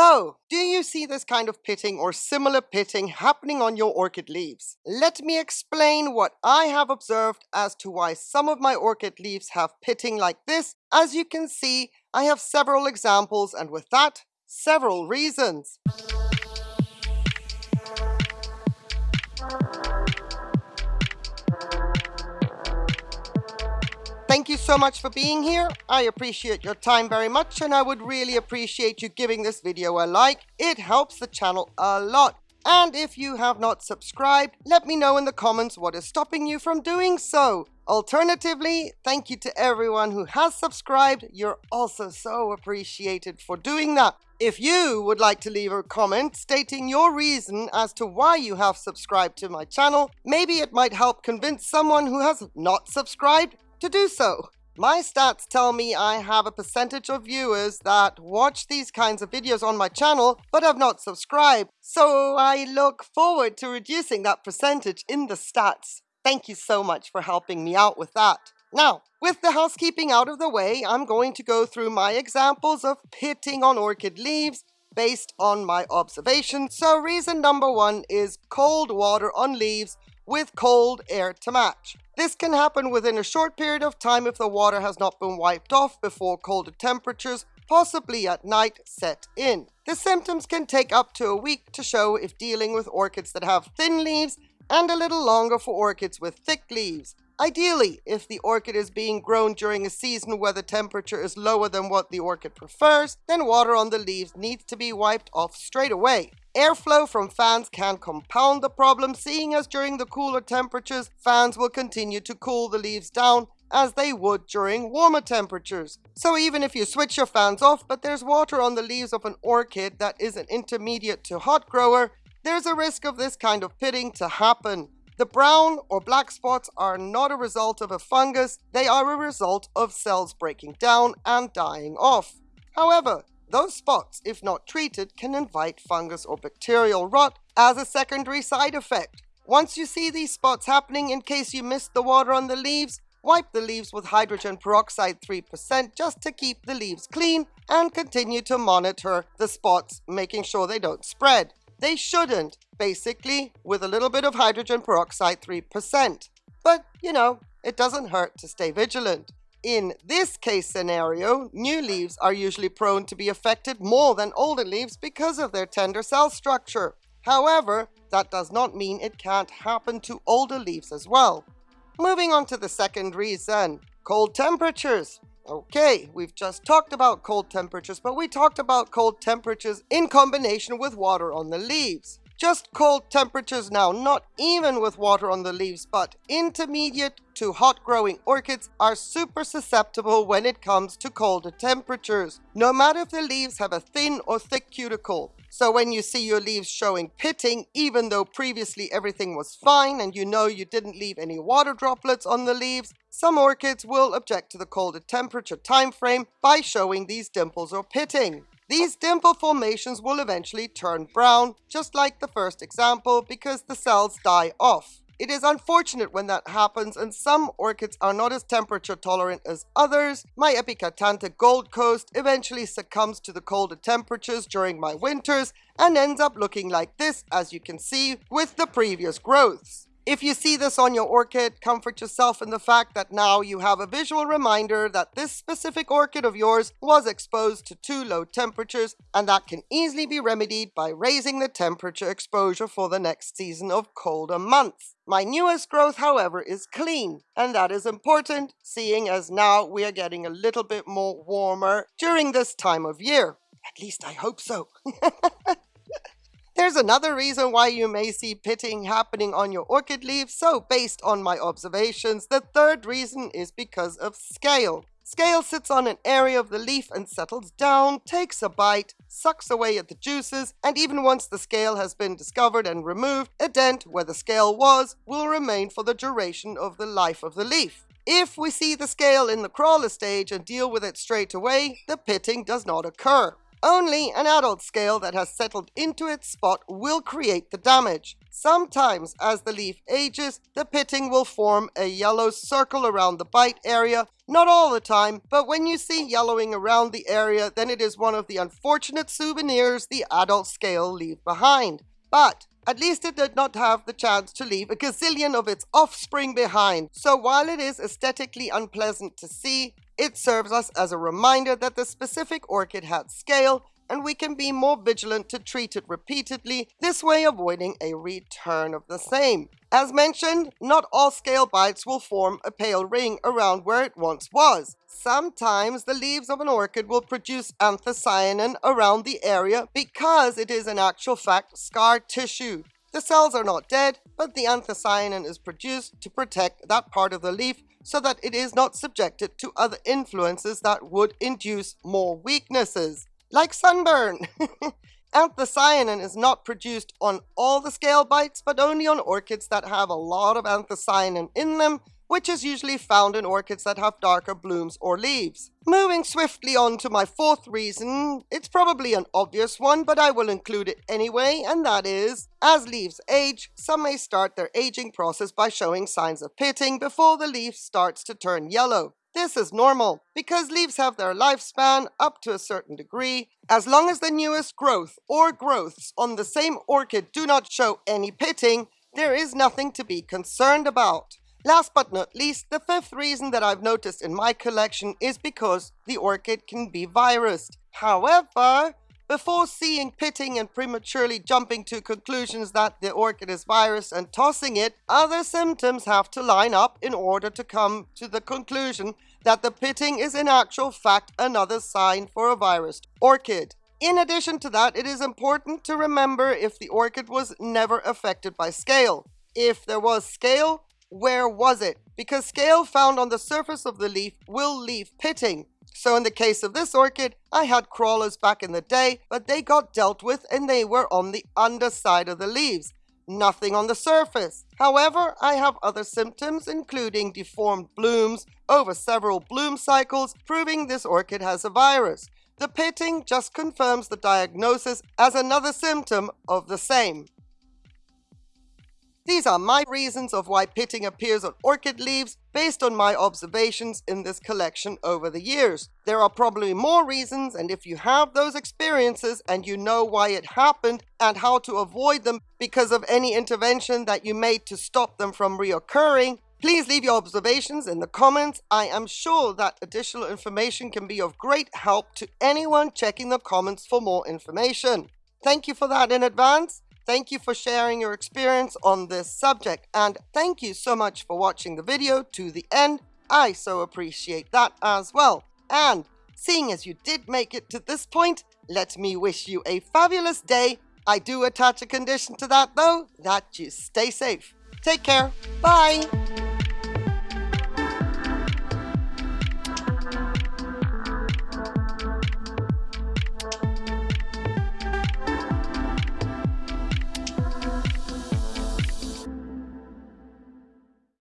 So, do you see this kind of pitting or similar pitting happening on your orchid leaves? Let me explain what I have observed as to why some of my orchid leaves have pitting like this. As you can see, I have several examples and with that, several reasons. Thank you so much for being here. I appreciate your time very much and I would really appreciate you giving this video a like. It helps the channel a lot. And if you have not subscribed, let me know in the comments what is stopping you from doing so. Alternatively, thank you to everyone who has subscribed. You're also so appreciated for doing that. If you would like to leave a comment stating your reason as to why you have subscribed to my channel, maybe it might help convince someone who has not subscribed to do so. My stats tell me I have a percentage of viewers that watch these kinds of videos on my channel but have not subscribed, so I look forward to reducing that percentage in the stats. Thank you so much for helping me out with that. Now, with the housekeeping out of the way, I'm going to go through my examples of pitting on orchid leaves based on my observations. So reason number one is cold water on leaves with cold air to match. This can happen within a short period of time if the water has not been wiped off before colder temperatures, possibly at night, set in. The symptoms can take up to a week to show if dealing with orchids that have thin leaves and a little longer for orchids with thick leaves. Ideally, if the orchid is being grown during a season where the temperature is lower than what the orchid prefers, then water on the leaves needs to be wiped off straight away. Airflow from fans can compound the problem, seeing as during the cooler temperatures, fans will continue to cool the leaves down as they would during warmer temperatures. So even if you switch your fans off, but there's water on the leaves of an orchid that is an intermediate to hot grower, there's a risk of this kind of pitting to happen. The brown or black spots are not a result of a fungus, they are a result of cells breaking down and dying off. However, those spots, if not treated, can invite fungus or bacterial rot as a secondary side effect. Once you see these spots happening, in case you missed the water on the leaves, wipe the leaves with hydrogen peroxide 3% just to keep the leaves clean and continue to monitor the spots, making sure they don't spread. They shouldn't, basically, with a little bit of hydrogen peroxide 3%. But, you know, it doesn't hurt to stay vigilant. In this case scenario, new leaves are usually prone to be affected more than older leaves because of their tender cell structure. However, that does not mean it can't happen to older leaves as well. Moving on to the second reason, cold temperatures. Okay, we've just talked about cold temperatures, but we talked about cold temperatures in combination with water on the leaves. Just cold temperatures now, not even with water on the leaves, but intermediate to hot growing orchids are super susceptible when it comes to colder temperatures, no matter if the leaves have a thin or thick cuticle. So when you see your leaves showing pitting, even though previously everything was fine and you know you didn't leave any water droplets on the leaves, some orchids will object to the colder temperature time frame by showing these dimples or pitting. These dimple formations will eventually turn brown, just like the first example, because the cells die off. It is unfortunate when that happens and some orchids are not as temperature tolerant as others. My Epicatanthe Gold Coast eventually succumbs to the colder temperatures during my winters and ends up looking like this as you can see with the previous growths. If you see this on your orchid, comfort yourself in the fact that now you have a visual reminder that this specific orchid of yours was exposed to too low temperatures and that can easily be remedied by raising the temperature exposure for the next season of colder months. My newest growth, however, is clean, and that is important, seeing as now we are getting a little bit more warmer during this time of year. At least I hope so. There's another reason why you may see pitting happening on your orchid leaves, so based on my observations, the third reason is because of scale. Scale sits on an area of the leaf and settles down, takes a bite, sucks away at the juices, and even once the scale has been discovered and removed, a dent where the scale was will remain for the duration of the life of the leaf. If we see the scale in the crawler stage and deal with it straight away, the pitting does not occur. Only an adult scale that has settled into its spot will create the damage. Sometimes, as the leaf ages, the pitting will form a yellow circle around the bite area. Not all the time, but when you see yellowing around the area, then it is one of the unfortunate souvenirs the adult scale leave behind. But at least it did not have the chance to leave a gazillion of its offspring behind. So while it is aesthetically unpleasant to see, it serves us as a reminder that the specific orchid had scale and we can be more vigilant to treat it repeatedly, this way avoiding a return of the same. As mentioned, not all scale bites will form a pale ring around where it once was. Sometimes the leaves of an orchid will produce anthocyanin around the area because it is in actual fact scar tissue. The cells are not dead, but the anthocyanin is produced to protect that part of the leaf so that it is not subjected to other influences that would induce more weaknesses like sunburn. anthocyanin is not produced on all the scale bites, but only on orchids that have a lot of anthocyanin in them, which is usually found in orchids that have darker blooms or leaves. Moving swiftly on to my fourth reason, it's probably an obvious one, but I will include it anyway, and that is, as leaves age, some may start their aging process by showing signs of pitting before the leaf starts to turn yellow. This is normal because leaves have their lifespan up to a certain degree. As long as the newest growth or growths on the same orchid do not show any pitting, there is nothing to be concerned about. Last but not least, the fifth reason that I've noticed in my collection is because the orchid can be virused. However, before seeing pitting and prematurely jumping to conclusions that the orchid is virus and tossing it, other symptoms have to line up in order to come to the conclusion that the pitting is in actual fact another sign for a virus orchid. In addition to that, it is important to remember if the orchid was never affected by scale. If there was scale, where was it? Because scale found on the surface of the leaf will leave pitting. So in the case of this orchid, I had crawlers back in the day, but they got dealt with and they were on the underside of the leaves, nothing on the surface. However, I have other symptoms, including deformed blooms over several bloom cycles, proving this orchid has a virus. The pitting just confirms the diagnosis as another symptom of the same. These are my reasons of why pitting appears on orchid leaves based on my observations in this collection over the years. There are probably more reasons and if you have those experiences and you know why it happened and how to avoid them because of any intervention that you made to stop them from reoccurring, Please leave your observations in the comments. I am sure that additional information can be of great help to anyone checking the comments for more information. Thank you for that in advance. Thank you for sharing your experience on this subject and thank you so much for watching the video to the end. I so appreciate that as well. And seeing as you did make it to this point, let me wish you a fabulous day. I do attach a condition to that though, that you stay safe. Take care. Bye.